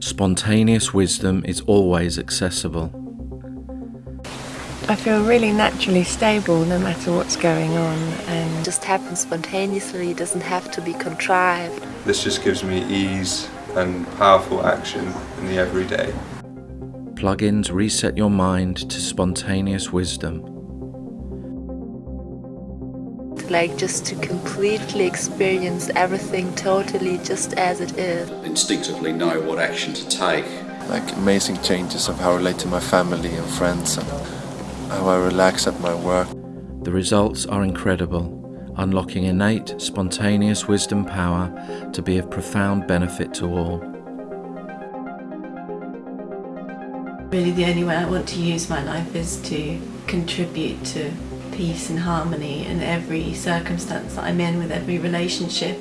Spontaneous wisdom is always accessible. I feel really naturally stable no matter what's going on and It just happens spontaneously, it doesn't have to be contrived. This just gives me ease and powerful action in the everyday. Plugins reset your mind to spontaneous wisdom. Like just to completely experience everything totally just as it is. instinctively know what action to take. like amazing changes of how I relate to my family and friends and how I relax at my work. The results are incredible, unlocking innate, spontaneous wisdom power to be of profound benefit to all. Really the only way I want to use my life is to contribute to peace and harmony in every circumstance that I'm in with every relationship.